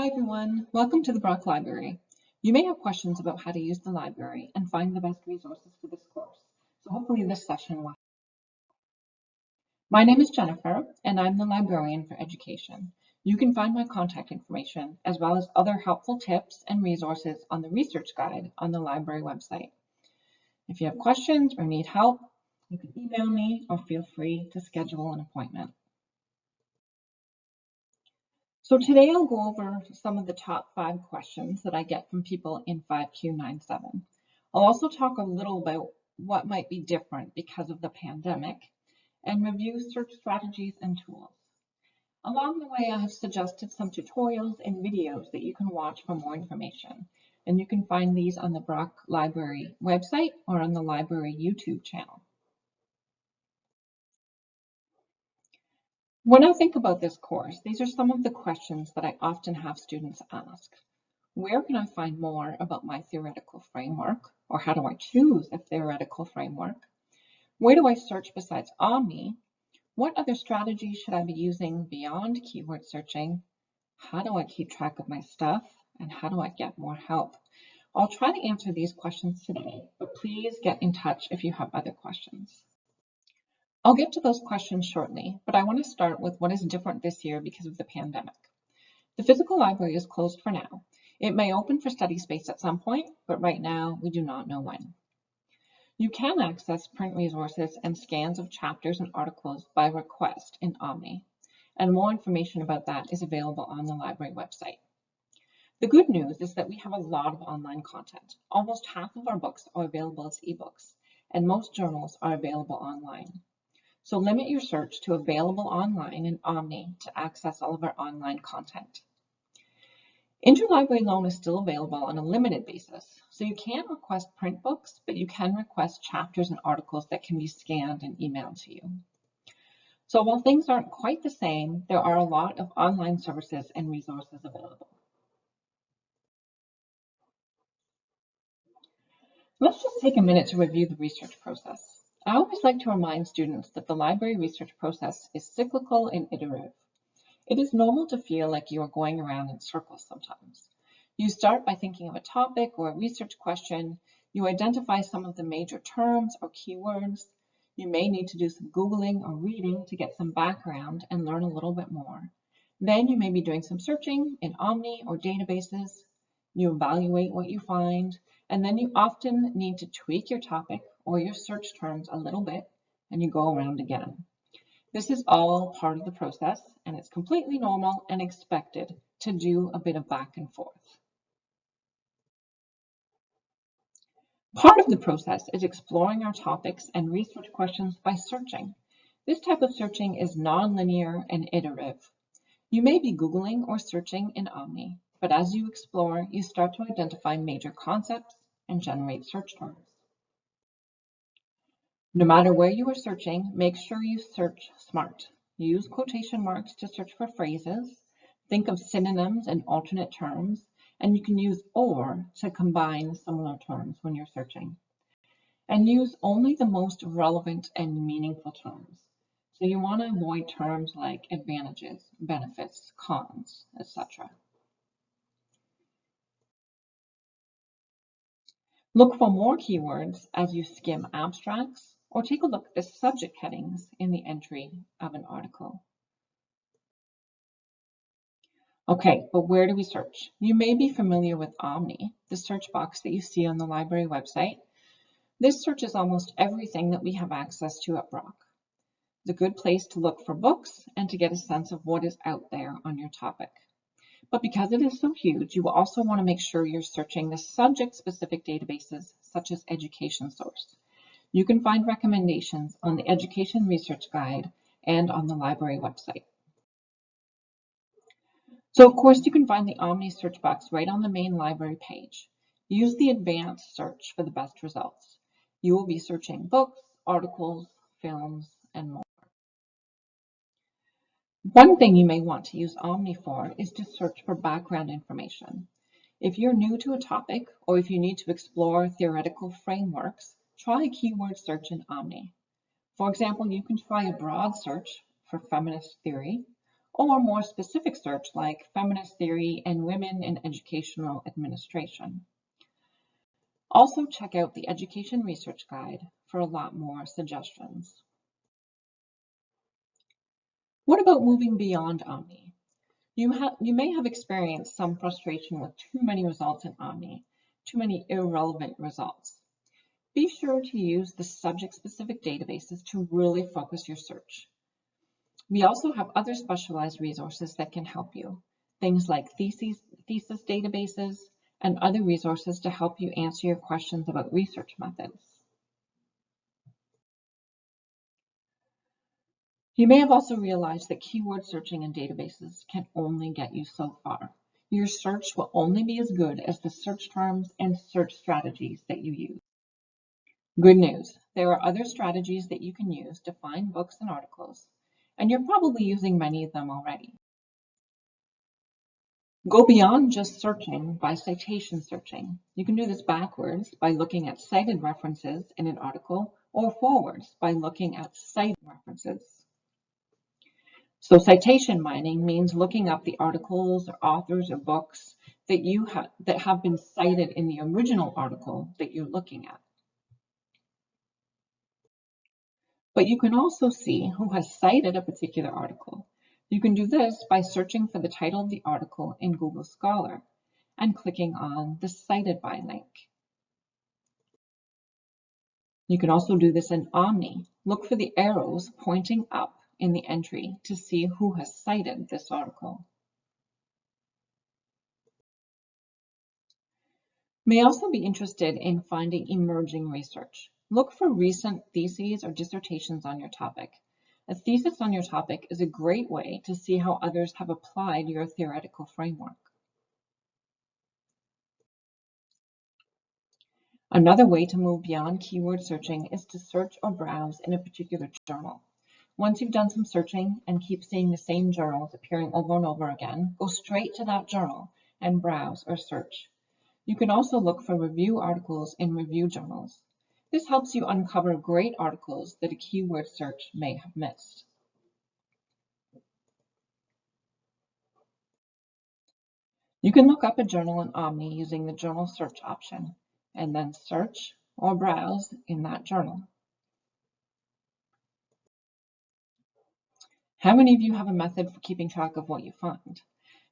Hi everyone, welcome to the Brock Library. You may have questions about how to use the library and find the best resources for this course, so hopefully this session will. Help. My name is Jennifer and I'm the librarian for education. You can find my contact information as well as other helpful tips and resources on the research guide on the library website. If you have questions or need help, you can email me or feel free to schedule an appointment. So today I'll go over some of the top five questions that I get from people in 5Q97. I'll also talk a little about what might be different because of the pandemic and review search strategies and tools. Along the way, I have suggested some tutorials and videos that you can watch for more information. And you can find these on the Brock Library website or on the library YouTube channel. When I think about this course, these are some of the questions that I often have students ask. Where can I find more about my theoretical framework? Or how do I choose a theoretical framework? Where do I search besides Omni? What other strategies should I be using beyond keyword searching? How do I keep track of my stuff? And how do I get more help? I'll try to answer these questions today, but please get in touch if you have other questions. I'll get to those questions shortly, but I want to start with what is different this year because of the pandemic. The physical library is closed for now. It may open for study space at some point, but right now we do not know when. You can access print resources and scans of chapters and articles by request in Omni, and more information about that is available on the library website. The good news is that we have a lot of online content. Almost half of our books are available as ebooks, and most journals are available online. So limit your search to available online in Omni to access all of our online content. Interlibrary loan is still available on a limited basis, so you can't request print books, but you can request chapters and articles that can be scanned and emailed to you. So while things aren't quite the same, there are a lot of online services and resources available. Let's just take a minute to review the research process. I always like to remind students that the library research process is cyclical and iterative. It is normal to feel like you are going around in circles sometimes. You start by thinking of a topic or a research question. You identify some of the major terms or keywords. You may need to do some Googling or reading to get some background and learn a little bit more. Then you may be doing some searching in Omni or databases. You evaluate what you find, and then you often need to tweak your topic or your search terms a little bit and you go around again. This is all part of the process and it's completely normal and expected to do a bit of back and forth. Part of the process is exploring our topics and research questions by searching. This type of searching is nonlinear and iterative. You may be Googling or searching in Omni, but as you explore, you start to identify major concepts and generate search terms. No matter where you are searching, make sure you search SMART. Use quotation marks to search for phrases. Think of synonyms and alternate terms, and you can use OR to combine similar terms when you're searching. And use only the most relevant and meaningful terms. So you want to avoid terms like advantages, benefits, cons, etc. Look for more keywords as you skim abstracts, or take a look at the subject headings in the entry of an article. Okay, but where do we search? You may be familiar with Omni, the search box that you see on the library website. This searches almost everything that we have access to at Brock. It's a good place to look for books and to get a sense of what is out there on your topic. But because it is so huge, you will also want to make sure you're searching the subject-specific databases, such as Education Source. You can find recommendations on the Education Research Guide and on the library website. So of course you can find the Omni search box right on the main library page. Use the advanced search for the best results. You will be searching books, articles, films, and more. One thing you may want to use Omni for is to search for background information. If you're new to a topic or if you need to explore theoretical frameworks, Try a keyword search in Omni. For example, you can try a broad search for feminist theory, or more specific search like feminist theory and women in educational administration. Also check out the Education Research Guide for a lot more suggestions. What about moving beyond Omni? You, you may have experienced some frustration with too many results in Omni, too many irrelevant results. Be sure to use the subject-specific databases to really focus your search. We also have other specialized resources that can help you. Things like thesis databases and other resources to help you answer your questions about research methods. You may have also realized that keyword searching in databases can only get you so far. Your search will only be as good as the search terms and search strategies that you use. Good news, there are other strategies that you can use to find books and articles, and you're probably using many of them already. Go beyond just searching by citation searching. You can do this backwards by looking at cited references in an article or forwards by looking at cited references. So citation mining means looking up the articles or authors or books that you have that have been cited in the original article that you're looking at. But you can also see who has cited a particular article. You can do this by searching for the title of the article in Google Scholar and clicking on the Cited By link. You can also do this in Omni. Look for the arrows pointing up in the entry to see who has cited this article. May also be interested in finding emerging research. Look for recent theses or dissertations on your topic. A thesis on your topic is a great way to see how others have applied your theoretical framework. Another way to move beyond keyword searching is to search or browse in a particular journal. Once you've done some searching and keep seeing the same journals appearing over and over again, go straight to that journal and browse or search. You can also look for review articles in review journals. This helps you uncover great articles that a keyword search may have missed. You can look up a journal in Omni using the journal search option and then search or browse in that journal. How many of you have a method for keeping track of what you find?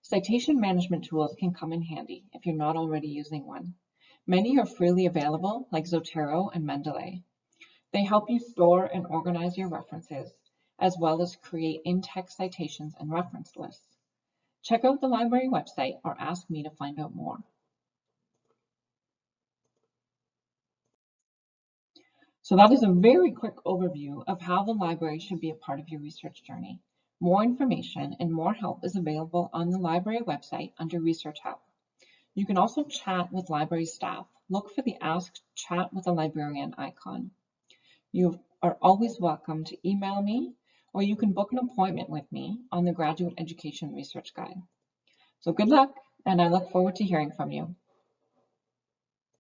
Citation management tools can come in handy if you're not already using one. Many are freely available, like Zotero and Mendeley. They help you store and organize your references, as well as create in-text citations and reference lists. Check out the library website or ask me to find out more. So that is a very quick overview of how the library should be a part of your research journey. More information and more help is available on the library website under Research Help. You can also chat with library staff. Look for the Ask Chat with a Librarian icon. You are always welcome to email me or you can book an appointment with me on the Graduate Education Research Guide. So good luck and I look forward to hearing from you.